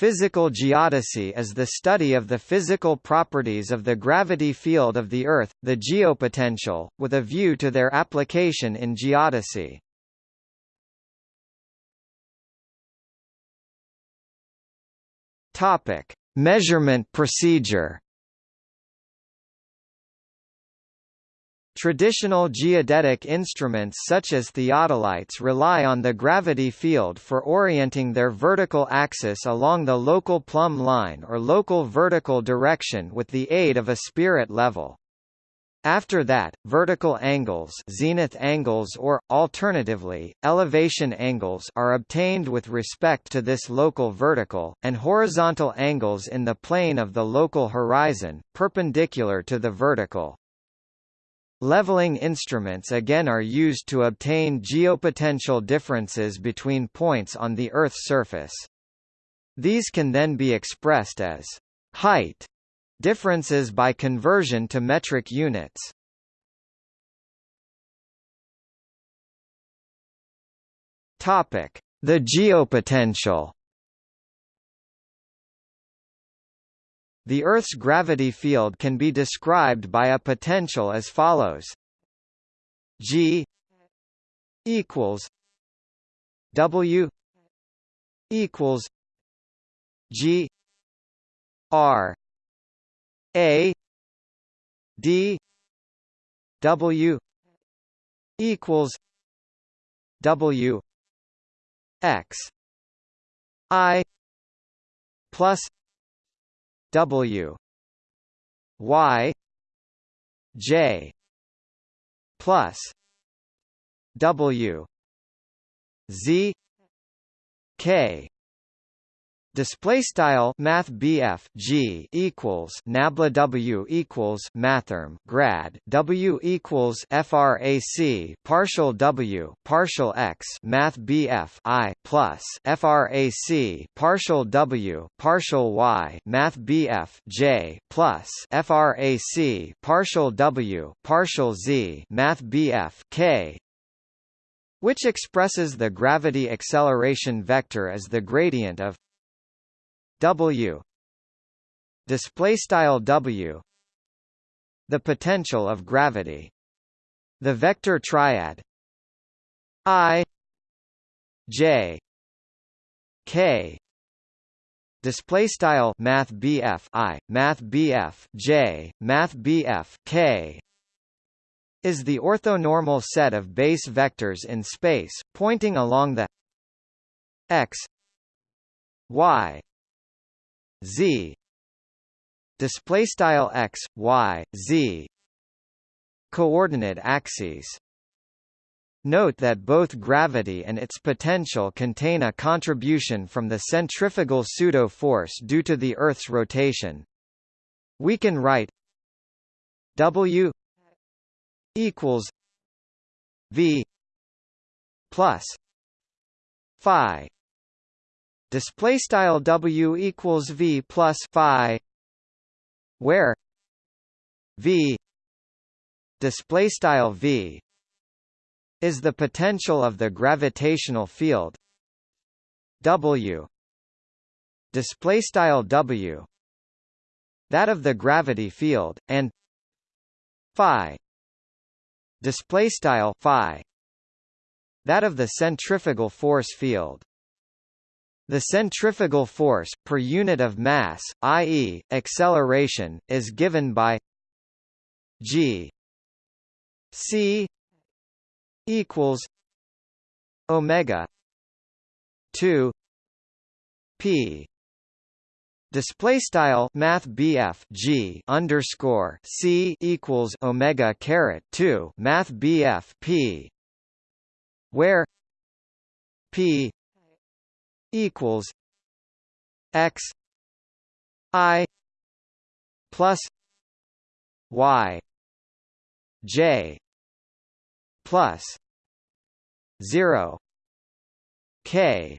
Physical geodesy is the study of the physical properties of the gravity field of the Earth, the geopotential, with a view to their application in geodesy. Measurement procedure. Traditional geodetic instruments such as theodolites rely on the gravity field for orienting their vertical axis along the local plumb line or local vertical direction with the aid of a spirit level. After that, vertical angles zenith angles or, alternatively, elevation angles are obtained with respect to this local vertical, and horizontal angles in the plane of the local horizon, perpendicular to the vertical. Leveling instruments again are used to obtain geopotential differences between points on the Earth's surface. These can then be expressed as height differences by conversion to metric units. Topic: The geopotential The Earth's gravity field can be described by a potential as follows. G equals W equals G R A D W equals W X I plus W Y J plus W Z K Display style Math BF G equals Nabla W equals Mathrm grad W equals FRAC partial W partial X Math BF I plus FRAC partial W partial Y Math BF J plus FRAC partial W partial Z Math BF K which expresses the gravity acceleration vector as the gradient of W. Display style W. The potential of gravity. The vector triad. I. J. K. Display style math BF I. Math BF J. Math BF K. Is the orthonormal set of base vectors in space pointing along the x y z. Display style x y z. Coordinate axes. Note that both gravity and its potential contain a contribution from the centrifugal pseudo-force due to the Earth's rotation. We can write W equals V plus Phi display style W equals V plus Phi where V display style V is the potential of the gravitational field. W display style W that of the gravity field and phi display style phi that of the centrifugal force field the centrifugal force, per unit of mass, i.e., acceleration, is given by g c equals omega 2 p Display style Math G underscore C equals Omega caret two Math BF P where P equals x i plus y j plus 0 k.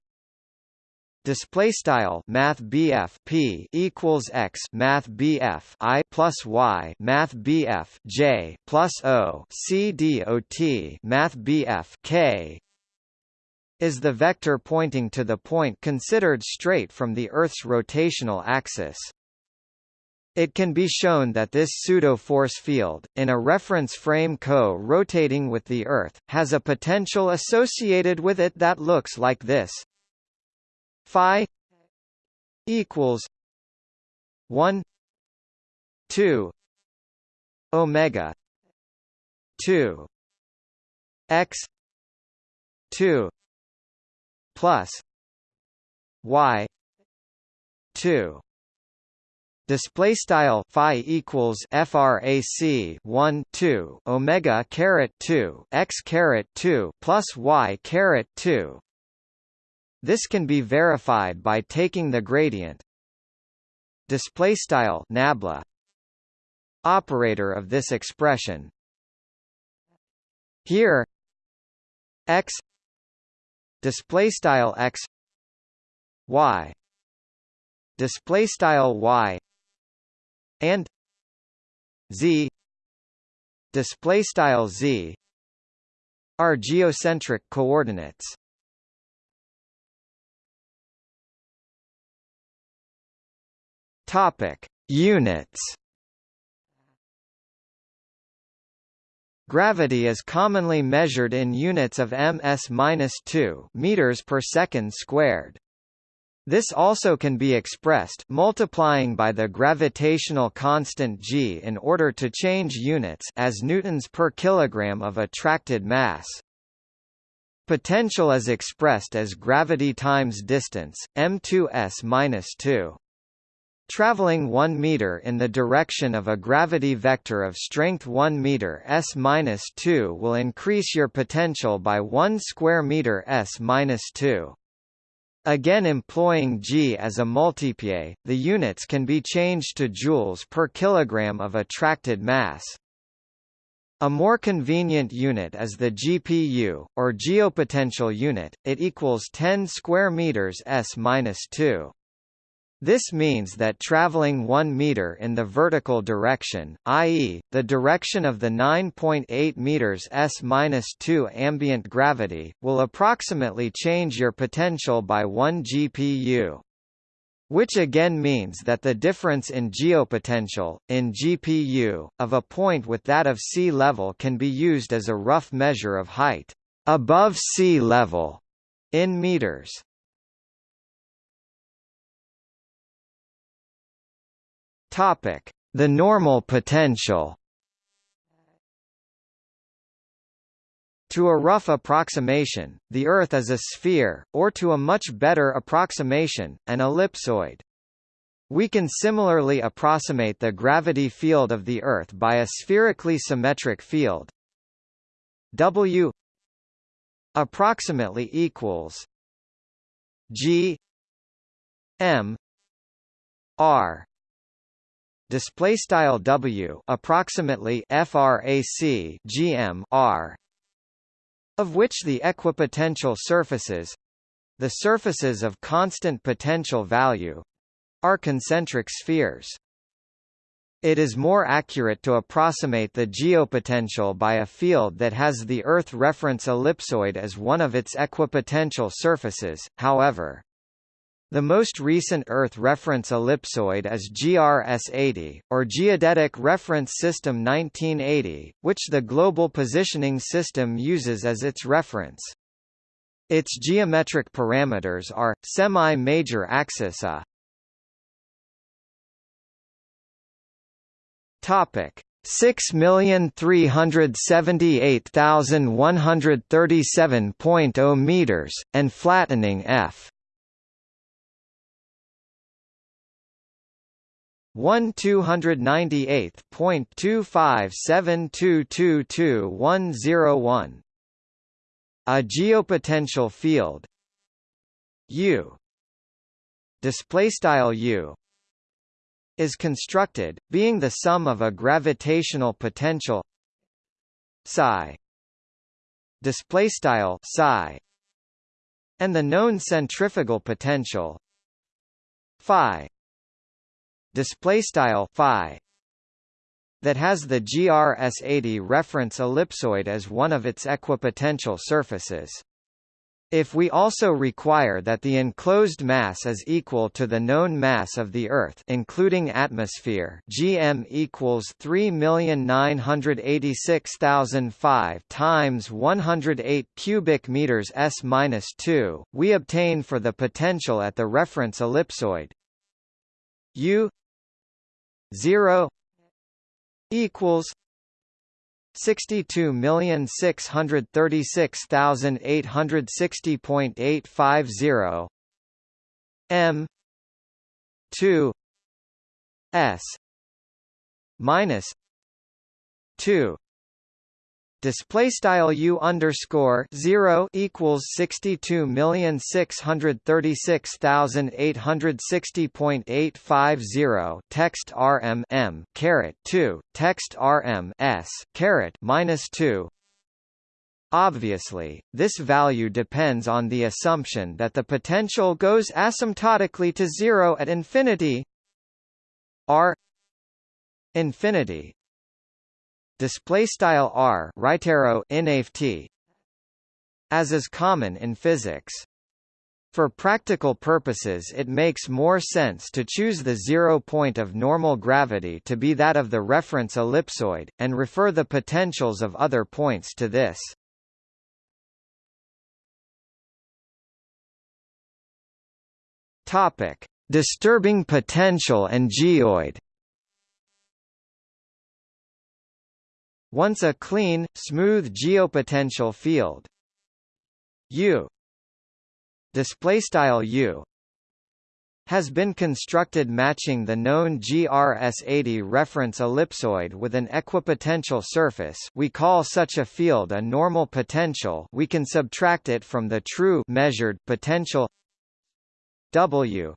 Display style Math BF P equals x Math BF I plus Y Math BF J plus O C D O T Math BF K is the vector pointing to the point considered straight from the Earth's rotational axis. It can be shown that this pseudo-force field, in a reference frame co-rotating with the Earth, has a potential associated with it that looks like this. Phi equals 1 2 omega 2 x 2 plus y 2 display style phi equals frac 1 2 omega caret 2 x caret 2 plus y caret 2 this can be verified by taking the gradient. Display style nabla. Operator of this expression. Here x display style x y. Display style y. And z. Display style z. Are geocentric coordinates. Topic. Units Gravity is commonly measured in units of ms-2 meters per second squared. This also can be expressed multiplying by the gravitational constant g in order to change units as newtons per kilogram of attracted mass. Potential is expressed as gravity times distance, m2s-2. Traveling 1 meter in the direction of a gravity vector of strength 1 meter s-2 will increase your potential by 1 square meter s-2. Again employing g as a multiplier, the units can be changed to joules per kilogram of attracted mass. A more convenient unit is the GPU, or geopotential unit, it equals 10 square meters s-2. This means that traveling 1 meter in the vertical direction, i.e., the direction of the 9.8 meters s-2 ambient gravity, will approximately change your potential by 1 GPU. Which again means that the difference in geopotential, in GPU, of a point with that of sea level can be used as a rough measure of height above sea level in meters. Topic: The normal potential. To a rough approximation, the Earth is a sphere, or to a much better approximation, an ellipsoid. We can similarly approximate the gravity field of the Earth by a spherically symmetric field W approximately equals G M R display style W approximately frac GM R of which the equipotential surfaces the surfaces of constant potential value are concentric spheres. It is more accurate to approximate the geopotential by a field that has the Earth reference ellipsoid as one of its equipotential surfaces, however. The most recent Earth reference ellipsoid is GRS-80, or Geodetic Reference System 1980, which the Global Positioning System uses as its reference. Its geometric parameters are, semi-major axis A. Topic. 6,378,137.0 meters, and flattening f 1 two hundred ninety-eight point two five seven two two two one zero one. a geopotential field. U. Display style u. Is constructed being the sum of a gravitational potential. Psi. Display style psi. And the known centrifugal potential. Phi display style phi that has the GRS80 reference ellipsoid as one of its equipotential surfaces. If we also require that the enclosed mass is equal to the known mass of the Earth including atmosphere gm equals 3,986,005 times 108 cubic meters s minus 2, we obtain for the potential at the reference ellipsoid u 0 equals Sixty-two million six hundred thirty-six thousand eight hundred sixty point eight five zero M two S minus two display style u underscore zero equals sixty two million six hundred thirty six thousand eight hundred sixty point eight five zero text rm m caret two text rm s caret minus two. Obviously, this value depends on the assumption that the potential goes asymptotically to zero at infinity r infinity display style r right arrow inft as is common in physics for practical purposes it makes more sense to choose the zero point of normal gravity to be that of the reference ellipsoid, and refer the potentials of other points to this. Topic: Disturbing potential and geoid. Once a clean, smooth geopotential field. U. Display style U. Has been constructed matching the known GRS80 reference ellipsoid with an equipotential surface. We call such a field a normal potential. We can subtract it from the true measured potential. W.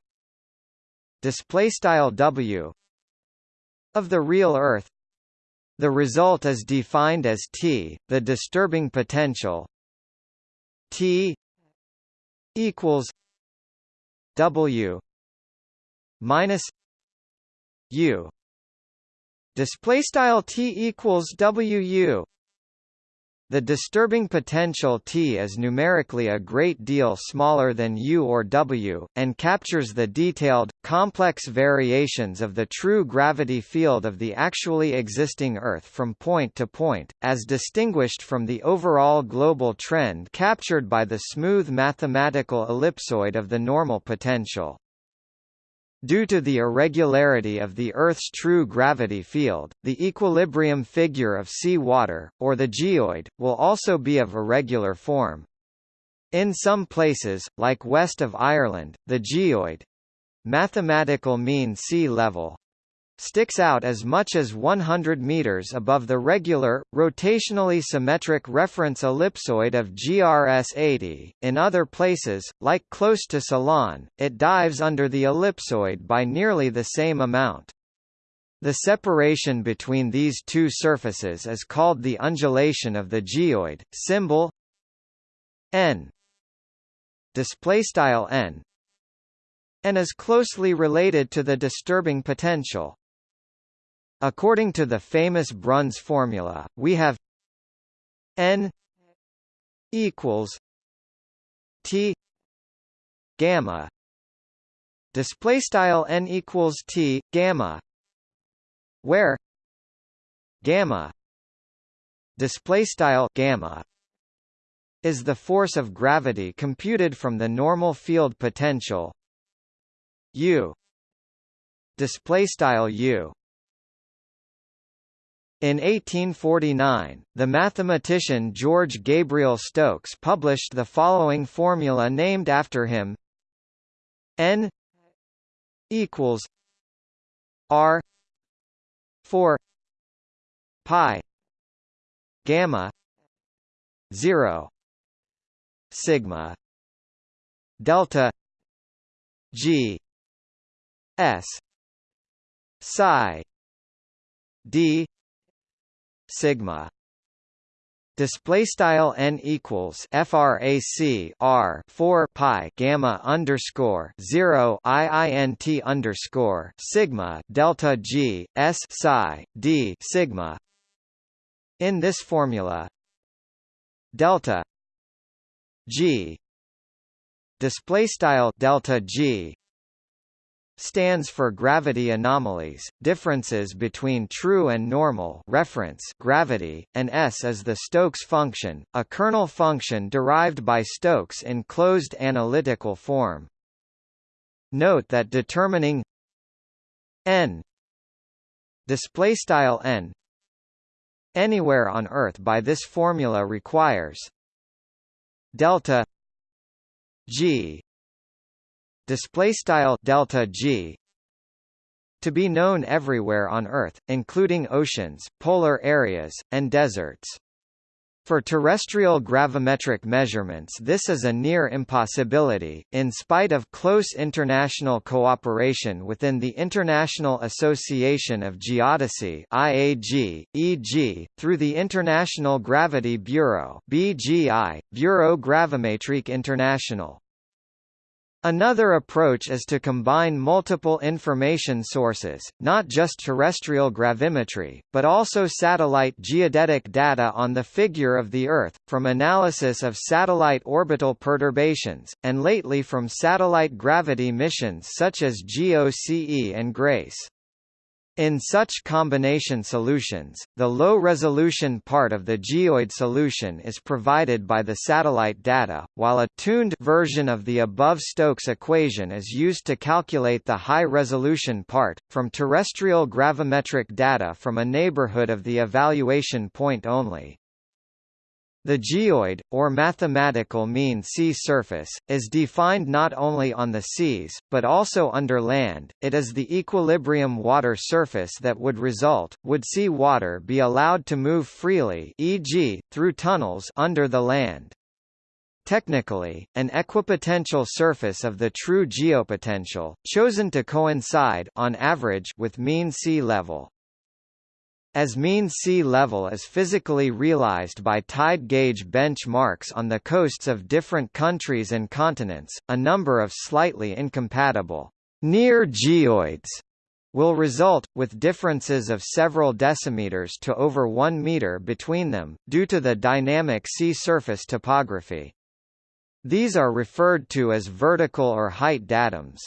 Display style W. Of the real Earth the result is defined as T, the disturbing potential. T equals W minus U. Display style T equals WU the disturbing potential T is numerically a great deal smaller than U or W, and captures the detailed, complex variations of the true gravity field of the actually existing Earth from point to point, as distinguished from the overall global trend captured by the smooth mathematical ellipsoid of the normal potential. Due to the irregularity of the Earth's true gravity field, the equilibrium figure of sea water, or the geoid, will also be of irregular form. In some places, like west of Ireland, the geoid—mathematical mean sea level, sticks out as much as 100 meters above the regular, rotationally symmetric reference ellipsoid of GRS 80. In other places, like close to Ceylon, it dives under the ellipsoid by nearly the same amount. The separation between these two surfaces is called the undulation of the geoid, symbol n display style n and is closely related to the disturbing potential. According to the famous Bruns formula, we have n equals t gamma. Display style n equals t gamma where gamma display style gamma is the force of gravity computed from the normal field potential u. Display style u in 1849, the mathematician George Gabriel Stokes published the following formula named after him. N equals r 4 pi gamma 0 sigma delta g s psi d sigma. Display style n equals frac r 4 pi gamma underscore 0 iint underscore sigma delta g s psi d sigma. In this formula delta g display style delta G stands for gravity anomalies, differences between true and normal reference gravity, and S is the Stokes function, a kernel function derived by Stokes in closed analytical form. Note that determining n display style n anywhere on Earth by this formula requires delta g display style delta g to be known everywhere on Earth, including oceans, polar areas, and deserts. For terrestrial gravimetric measurements this is a near impossibility, in spite of close international cooperation within the International Association of Geodesy IAG, e.g., through the International Gravity Bureau BGI, Bureau Gravimetrique International. Another approach is to combine multiple information sources, not just terrestrial gravimetry, but also satellite geodetic data on the figure of the Earth, from analysis of satellite orbital perturbations, and lately from satellite gravity missions such as GOCE and GRACE. In such combination solutions, the low-resolution part of the geoid solution is provided by the satellite data, while a tuned version of the above Stokes equation is used to calculate the high-resolution part, from terrestrial gravimetric data from a neighborhood of the evaluation point only. The geoid, or mathematical mean sea surface, is defined not only on the seas, but also under land. It is the equilibrium water surface that would result, would sea water be allowed to move freely e.g., through tunnels under the land. Technically, an equipotential surface of the true geopotential, chosen to coincide on average with mean sea level. As mean sea level is physically realized by tide gauge benchmarks on the coasts of different countries and continents, a number of slightly incompatible near geoids will result, with differences of several decimeters to over 1 meter between them, due to the dynamic sea surface topography. These are referred to as vertical or height datums.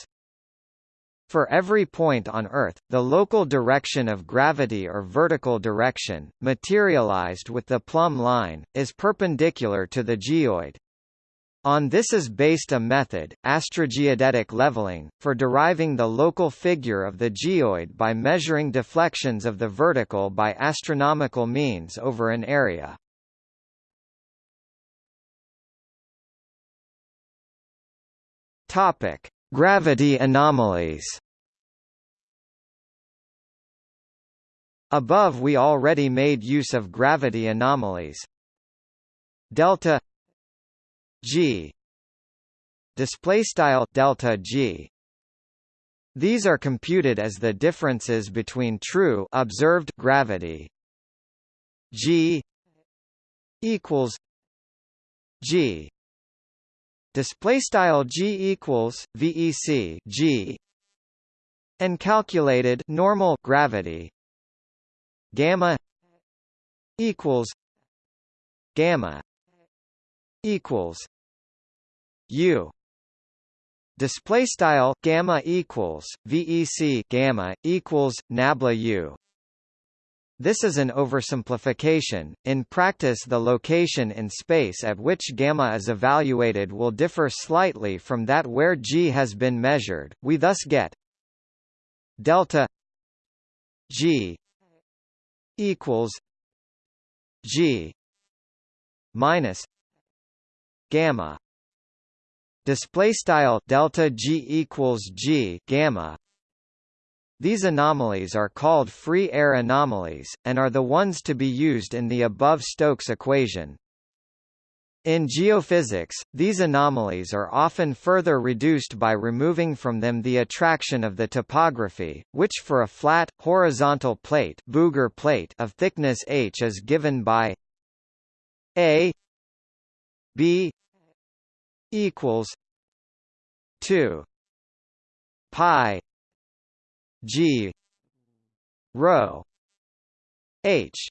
For every point on Earth, the local direction of gravity or vertical direction, materialized with the plumb line, is perpendicular to the geoid. On this is based a method, astrogeodetic leveling, for deriving the local figure of the geoid by measuring deflections of the vertical by astronomical means over an area. Topic: Gravity anomalies. Above we already made use of gravity anomalies. Delta G. Display style delta G. These are computed as the differences between true observed gravity G equals G display style g equals vec g and calculated normal gravity gamma equals gamma equals u. Display style gamma equals vec gamma equals nabla u this is an oversimplification. In practice the location in space at which gamma is evaluated will differ slightly from that where g has been measured. We thus get delta g equals g minus gamma display style delta g equals g gamma these anomalies are called free air anomalies, and are the ones to be used in the above Stokes equation. In geophysics, these anomalies are often further reduced by removing from them the attraction of the topography, which for a flat, horizontal plate, Bouguer plate of thickness h is given by a b equals 2 pi G. Rho H.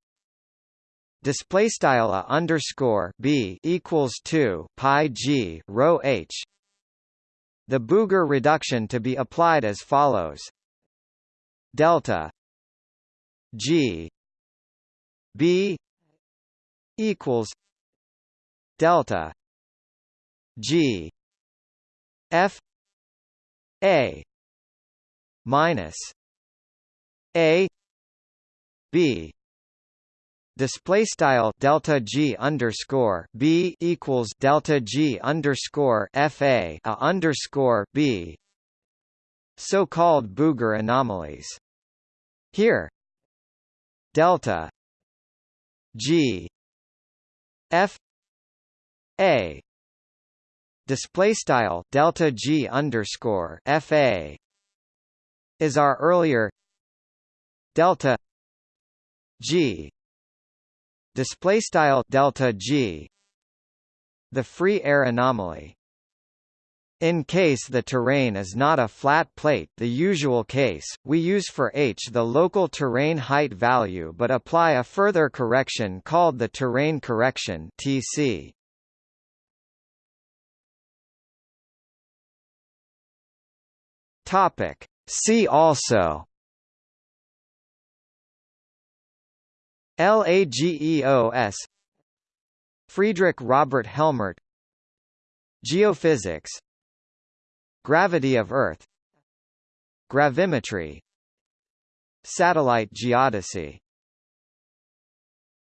Display style a underscore b equals 2 pi g. Rho h. The Bouguer reduction to be applied as follows. Delta G B equals delta G F A minus A B. Display style delta g underscore b equals delta g underscore fa a underscore b. So-called Bouguer anomalies. Here, delta g f a. Display style delta g underscore fa is our earlier delta g. Display style delta g. The free air anomaly. In case the terrain is not a flat plate the usual case, we use for h the local terrain height value but apply a further correction called the terrain correction TC. See also LAGEOS Friedrich Robert Helmert Geophysics Gravity of Earth Gravimetry Satellite geodesy